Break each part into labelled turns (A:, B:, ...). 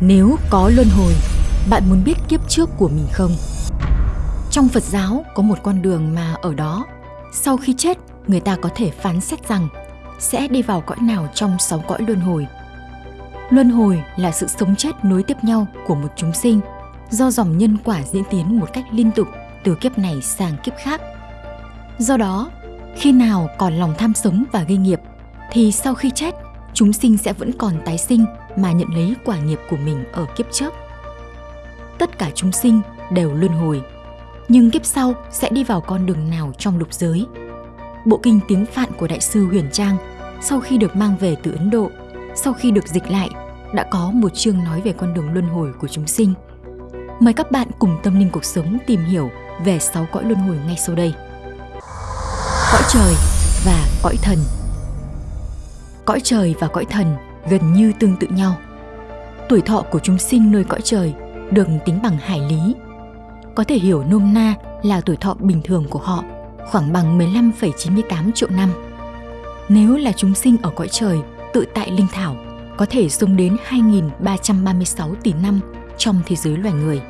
A: Nếu có luân hồi, bạn muốn biết kiếp trước của mình không? Trong Phật giáo có một con đường mà ở đó, sau khi chết, người ta có thể phán xét rằng sẽ đi vào cõi nào trong sáu cõi luân hồi. Luân hồi là sự sống chết nối tiếp nhau của một chúng sinh do dòng nhân quả diễn tiến một cách liên tục từ kiếp này sang kiếp khác. Do đó, khi nào còn lòng tham sống và gây nghiệp thì sau khi chết, chúng sinh sẽ vẫn còn tái sinh mà nhận lấy quả nghiệp của mình ở kiếp trước. Tất cả chúng sinh đều luân hồi, nhưng kiếp sau sẽ đi vào con đường nào trong lục giới. Bộ kinh tiếng Phạn của Đại sư Huyền Trang sau khi được mang về từ Ấn Độ, sau khi được dịch lại, đã có một chương nói về con đường luân hồi của chúng sinh. Mời các bạn cùng tâm linh cuộc sống tìm hiểu về sáu cõi luân hồi ngay sau đây. Cõi trời và cõi thần Cõi trời và cõi thần gần như tương tự nhau. Tuổi thọ của chúng sinh nơi cõi trời được tính bằng hải lý. Có thể hiểu nôm na là tuổi thọ bình thường của họ khoảng bằng 15,98 triệu năm. Nếu là chúng sinh ở cõi trời tự tại linh thảo, có thể sống đến 2.336 tỷ năm trong thế giới loài người.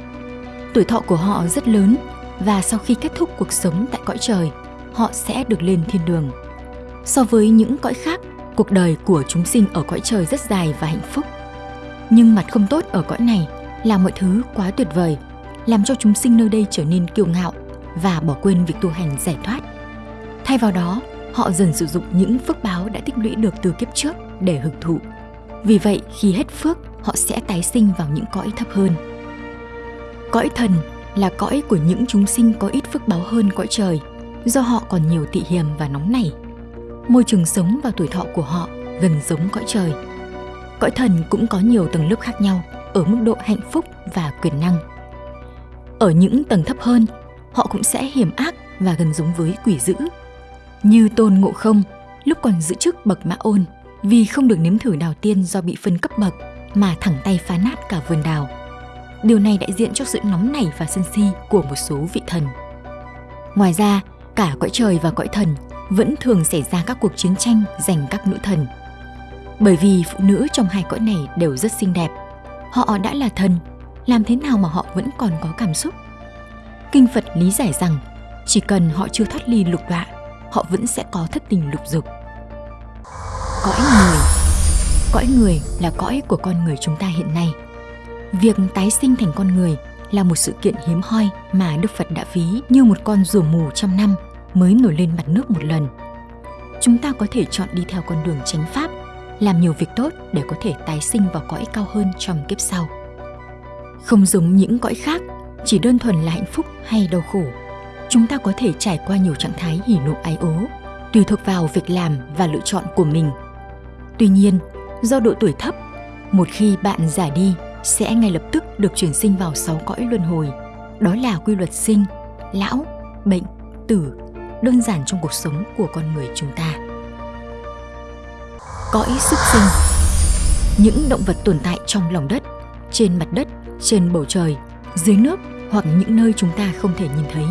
A: Tuổi thọ của họ rất lớn và sau khi kết thúc cuộc sống tại cõi trời, họ sẽ được lên thiên đường. So với những cõi khác, cuộc đời của chúng sinh ở cõi trời rất dài và hạnh phúc. Nhưng mặt không tốt ở cõi này là mọi thứ quá tuyệt vời, làm cho chúng sinh nơi đây trở nên kiêu ngạo và bỏ quên việc tu hành giải thoát. Thay vào đó, họ dần sử dụng những phước báo đã tích lũy được từ kiếp trước để hưởng thụ. Vì vậy, khi hết phước, họ sẽ tái sinh vào những cõi thấp hơn. Cõi thần là cõi của những chúng sinh có ít phước báo hơn cõi trời, do họ còn nhiều tị hiềm và nóng nảy. Môi trường sống và tuổi thọ của họ gần giống cõi trời. Cõi thần cũng có nhiều tầng lớp khác nhau ở mức độ hạnh phúc và quyền năng. Ở những tầng thấp hơn, họ cũng sẽ hiểm ác và gần giống với quỷ dữ. Như Tôn Ngộ Không, lúc còn giữ chức bậc mã ôn, vì không được nếm thử đào tiên do bị phân cấp bậc mà thẳng tay phá nát cả vườn đào. Điều này đại diện cho sự nóng nảy và sân si của một số vị thần. Ngoài ra, cả cõi trời và cõi thần vẫn thường xảy ra các cuộc chiến tranh giành các nữ thần. Bởi vì phụ nữ trong hai cõi này đều rất xinh đẹp. Họ đã là thần, làm thế nào mà họ vẫn còn có cảm xúc? Kinh Phật lý giải rằng chỉ cần họ chưa thoát ly lục đọa, họ vẫn sẽ có thất tình lục dục. Cõi người Cõi người là cõi của con người chúng ta hiện nay. Việc tái sinh thành con người là một sự kiện hiếm hoi mà Đức Phật đã ví như một con rùa mù trăm năm mới nổi lên mặt nước một lần. Chúng ta có thể chọn đi theo con đường chánh pháp, làm nhiều việc tốt để có thể tái sinh vào cõi cao hơn trong kiếp sau. Không giống những cõi khác, chỉ đơn thuần là hạnh phúc hay đau khổ. Chúng ta có thể trải qua nhiều trạng thái hỉ nộ ái ố, tùy thuộc vào việc làm và lựa chọn của mình. Tuy nhiên, do độ tuổi thấp, một khi bạn già đi sẽ ngay lập tức được chuyển sinh vào sáu cõi luân hồi. Đó là quy luật sinh, lão, bệnh, tử, đơn giản trong cuộc sống của con người chúng ta. Cõi súc sinh Những động vật tồn tại trong lòng đất, trên mặt đất, trên bầu trời, dưới nước hoặc những nơi chúng ta không thể nhìn thấy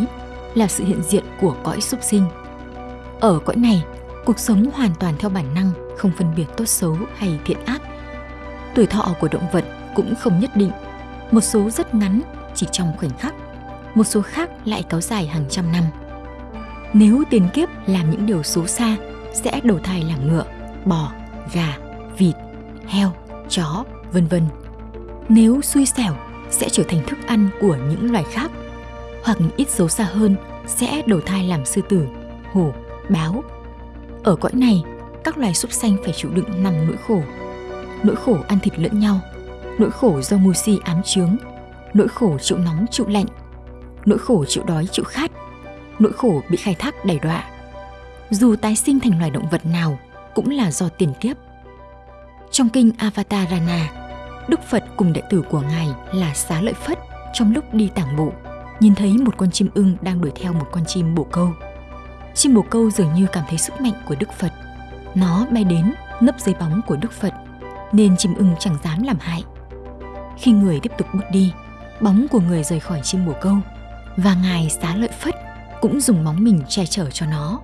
A: là sự hiện diện của cõi súc sinh. Ở cõi này, cuộc sống hoàn toàn theo bản năng, không phân biệt tốt xấu hay thiện ác. Tuổi thọ của động vật cũng không nhất định, một số rất ngắn, chỉ trong khoảnh khắc, một số khác lại kéo dài hàng trăm năm. Nếu tiền kiếp làm những điều xấu xa, sẽ đầu thai làm ngựa, bò, gà, vịt, heo, chó, vân vân. Nếu xui xẻo, sẽ trở thành thức ăn của những loài khác, hoặc ít xấu xa hơn sẽ đầu thai làm sư tử, hổ, báo. Ở cõi này, các loài súc sanh phải chịu đựng năm nỗi khổ. Nỗi khổ ăn thịt lẫn nhau, nỗi khổ do mù si ám chướng, nỗi khổ chịu nóng chịu lạnh, nỗi khổ chịu đói chịu khát, nỗi khổ bị khai thác đầy đọa. Dù tái sinh thành loài động vật nào cũng là do tiền kiếp. Trong kinh Avatarana, Đức Phật cùng đệ tử của Ngài là Xá Lợi Phất trong lúc đi tảng bộ, nhìn thấy một con chim ưng đang đuổi theo một con chim bồ câu. Chim bồ câu dường như cảm thấy sức mạnh của Đức Phật. Nó bay đến nấp dưới bóng của Đức Phật, nên chim ưng chẳng dám làm hại. Khi người tiếp tục bước đi, bóng của người rời khỏi chim bồ câu và Ngài Xá Lợi Phất cũng dùng móng mình che chở cho nó.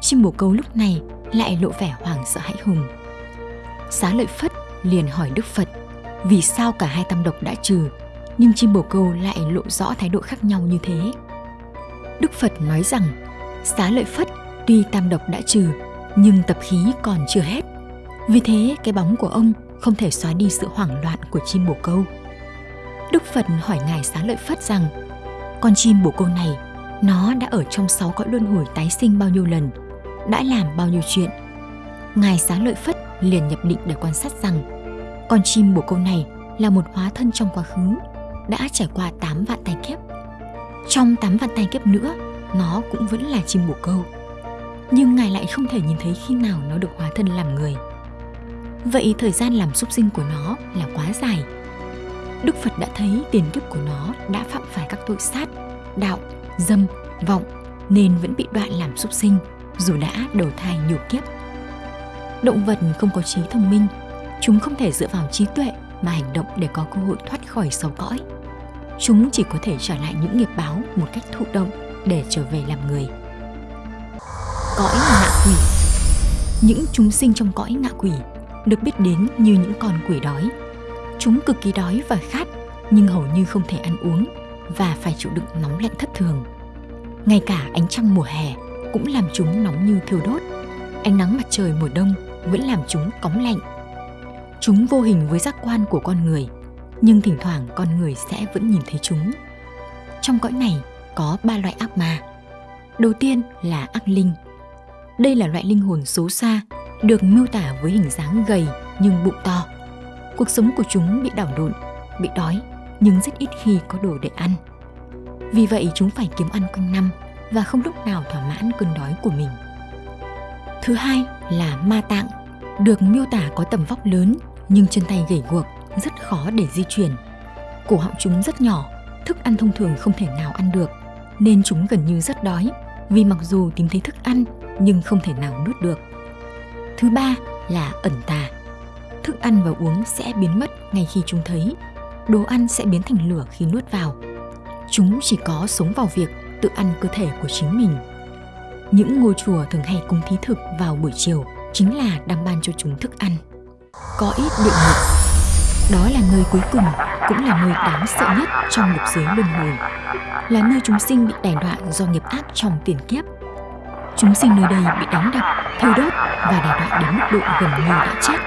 A: Chim bồ câu lúc này lại lộ vẻ hoảng sợ hãi hùng. Xá Lợi Phất liền hỏi Đức Phật vì sao cả hai tam độc đã trừ, nhưng chim bồ câu lại lộ rõ thái độ khác nhau như thế. Đức Phật nói rằng, xá lợi phất tuy tam độc đã trừ, nhưng tập khí còn chưa hết. Vì thế, cái bóng của ông không thể xóa đi sự hoảng loạn của chim bồ câu. Đức Phật hỏi Ngài Xá Lợi Phất rằng, con chim bồ câu này, nó đã ở trong sáu cõi luân hồi tái sinh bao nhiêu lần, đã làm bao nhiêu chuyện. Ngài Xá Lợi Phất liền nhập định để quan sát rằng, con chim bồ câu này là một hóa thân trong quá khứ, đã trải qua 8 vạn tai kiếp. Trong 8 vạn tai kiếp nữa, nó cũng vẫn là chim bồ câu. Nhưng Ngài lại không thể nhìn thấy khi nào nó được hóa thân làm người. Vậy thời gian làm súc sinh của nó là quá dài. Đức Phật đã thấy tiền kiếp của nó đã phạm phải các tội sát, đạo, dâm, vọng nên vẫn bị đoạn làm súc sinh dù đã đầu thai nhiều kiếp. Động vật không có trí thông minh, chúng không thể dựa vào trí tuệ mà hành động để có cơ hội thoát khỏi sầu cõi. Chúng chỉ có thể trả lại những nghiệp báo một cách thụ động để trở về làm người. Cõi ngạ quỷ Những chúng sinh trong cõi ngạ quỷ được biết đến như những con quỷ đói. Chúng cực kỳ đói và khát nhưng hầu như không thể ăn uống và phải chịu đựng nóng lạnh thất thường. Ngay cả ánh trăng mùa hè cũng làm chúng nóng như thiêu đốt. Ánh nắng mặt trời mùa đông vẫn làm chúng cóng lạnh. Chúng vô hình với giác quan của con người, nhưng thỉnh thoảng con người sẽ vẫn nhìn thấy chúng. Trong cõi này có ba loại ác ma. Đầu tiên là ác linh. Đây là loại linh hồn xấu xa được miêu tả với hình dáng gầy nhưng bụng to. Cuộc sống của chúng bị đảo lộn, bị đói nhưng rất ít khi có đồ để ăn. Vì vậy chúng phải kiếm ăn quanh năm và không lúc nào thỏa mãn cơn đói của mình. Thứ hai là ma tạng, được miêu tả có tầm vóc lớn nhưng chân tay gầy guộc, rất khó để di chuyển. Cổ họng chúng rất nhỏ, thức ăn thông thường không thể nào ăn được, nên chúng gần như rất đói vì mặc dù tìm thấy thức ăn nhưng không thể nào nuốt được. Thứ ba là ẩn tà. Thức ăn và uống sẽ biến mất ngay khi chúng thấy. Đồ ăn sẽ biến thành lửa khi nuốt vào. Chúng chỉ có sống vào việc tự ăn cơ thể của chính mình. Những ngôi chùa thường hay cúng thí thực vào buổi chiều chính là đang ban cho chúng thức ăn. Có ít địa ngục. Đó là nơi cuối cùng, cũng là nơi đáng sợ nhất trong lục giới luân hồi. Là nơi chúng sinh bị đày đoạn do nghiệp ác trong tiền kiếp. Chúng sinh nơi đây bị đánh đập, thiêu đốt và đày đọa đến mức độ gần như đã chết.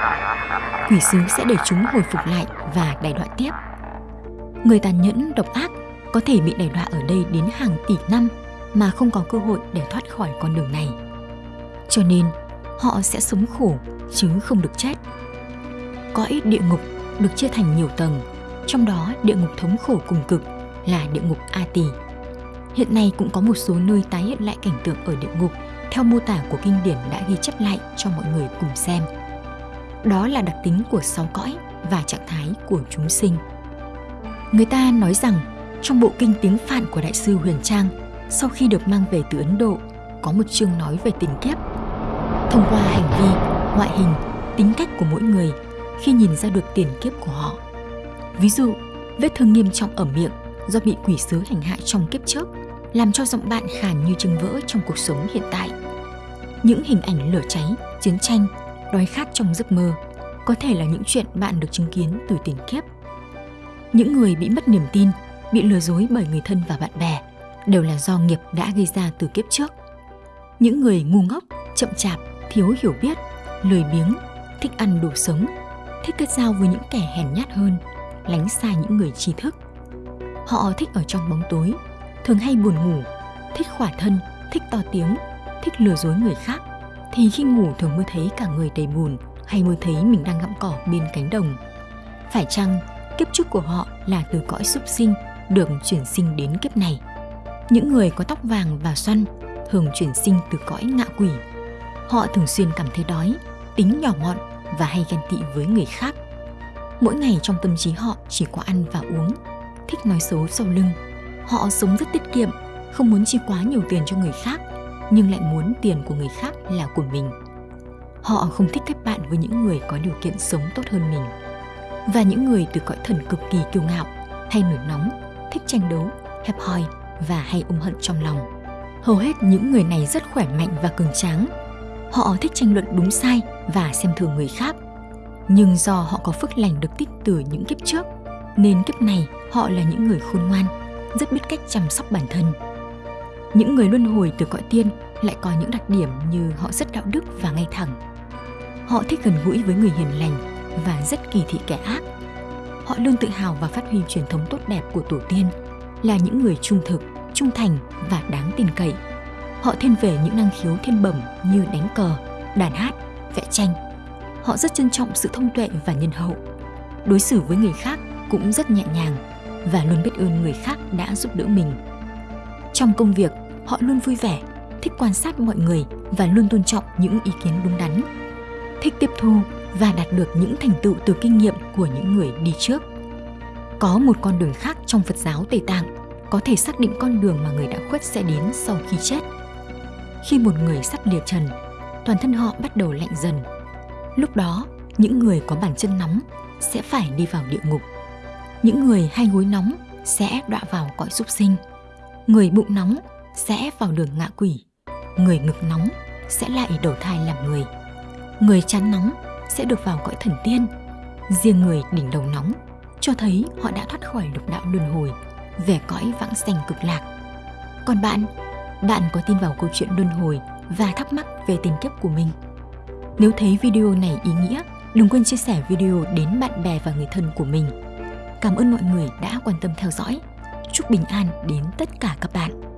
A: Quỷ sứ sẽ để chúng hồi phục lại và đày đọa tiếp. Người tàn nhẫn, độc ác có thể bị đày đọa ở đây đến hàng tỷ năm mà không có cơ hội để thoát khỏi con đường này. Cho nên, họ sẽ sống khổ chứ không được chết. Có ít địa ngục được chia thành nhiều tầng, trong đó địa ngục thống khổ cùng cực là địa ngục A Tỳ. Hiện nay cũng có một số nơi tái hiện lại cảnh tượng ở địa ngục theo mô tả của kinh điển đã ghi chép lại cho mọi người cùng xem. Đó là đặc tính của sáu cõi và trạng thái của chúng sinh. Người ta nói rằng trong bộ kinh tiếng Phạn của Đại sư Huyền Trang, sau khi được mang về từ Ấn Độ, có một chương nói về tình kiếp. Thông qua hành vi, ngoại hình, tính cách của mỗi người khi nhìn ra được tiền kiếp của họ. Ví dụ, vết thương nghiêm trọng ở miệng do bị quỷ sứ hành hạ trong kiếp trước, làm cho giọng bạn khàn như chừng vỡ trong cuộc sống hiện tại. Những hình ảnh lửa cháy, chiến tranh, đói khát trong giấc mơ có thể là những chuyện bạn được chứng kiến từ tiền kiếp. Những người bị mất niềm tin bị lừa dối bởi người thân và bạn bè đều là do nghiệp đã gây ra từ kiếp trước. Những người ngu ngốc, chậm chạp, thiếu hiểu biết, lười biếng, thích ăn đồ sống, thích kết giao với những kẻ hèn nhát hơn, lánh xa những người trí thức. Họ thích ở trong bóng tối, thường hay buồn ngủ, thích khỏa thân, thích to tiếng, thích lừa dối người khác, thì khi ngủ thường mơ thấy cả người đầy buồn hay mơ thấy mình đang gặm cỏ bên cánh đồng. Phải chăng kiếp trước của họ là từ cõi súc sinh được chuyển sinh đến kiếp này. Những người có tóc vàng và xoăn thường chuyển sinh từ cõi ngạ quỷ. Họ thường xuyên cảm thấy đói, tính nhỏ mọn và hay ghen tị với người khác. Mỗi ngày trong tâm trí họ chỉ có ăn và uống, thích nói xấu sau lưng. Họ sống rất tiết kiệm, không muốn chi quá nhiều tiền cho người khác, nhưng lại muốn tiền của người khác là của mình. Họ không thích kết bạn với những người có điều kiện sống tốt hơn mình. Và những người từ cõi thần cực kỳ kiêu ngạo hay nổi nóng thích tranh đấu, hẹp hòi và hay ôm hận trong lòng. Hầu hết những người này rất khỏe mạnh và cường tráng. Họ thích tranh luận đúng sai và xem thường người khác. Nhưng do họ có phước lành được tích từ những kiếp trước, nên kiếp này họ là những người khôn ngoan, rất biết cách chăm sóc bản thân. Những người luân hồi từ cõi tiên lại có những đặc điểm như họ rất đạo đức và ngay thẳng. Họ thích gần gũi với người hiền lành và rất kỳ thị kẻ ác. Họ luôn tự hào và phát huy truyền thống tốt đẹp của tổ tiên, là những người trung thực, trung thành và đáng tin cậy. Họ thiên về những năng khiếu thiên bẩm như đánh cờ, đàn hát, vẽ tranh. Họ rất trân trọng sự thông tuệ và nhân hậu. Đối xử với người khác cũng rất nhẹ nhàng và luôn biết ơn người khác đã giúp đỡ mình. Trong công việc, họ luôn vui vẻ, thích quan sát mọi người và luôn tôn trọng những ý kiến đúng đắn. Thích tiếp thu và đạt được những thành tựu từ kinh nghiệm của những người đi trước. Có một con đường khác trong Phật giáo Tây Tạng có thể xác định con đường mà người đã khuất sẽ đến sau khi chết. Khi một người sắp lìa trần, toàn thân họ bắt đầu lạnh dần. Lúc đó, những người có bàn chân nóng sẽ phải đi vào địa ngục. Những người hay gối nóng sẽ đọa vào cõi súc sinh. Người bụng nóng sẽ vào đường ngạ quỷ. Người ngực nóng sẽ lại đầu thai làm người. Người chán nóng sẽ được vào cõi thần tiên. Riêng người đỉnh đầu nóng cho thấy họ đã thoát khỏi lục đạo luân hồi về cõi vãng sanh cực lạc. Còn bạn, bạn có tin vào câu chuyện luân hồi và thắc mắc về tiền kiếp của mình? Nếu thấy video này ý nghĩa, đừng quên chia sẻ video đến bạn bè và người thân của mình. Cảm ơn mọi người đã quan tâm theo dõi. Chúc bình an đến tất cả các bạn.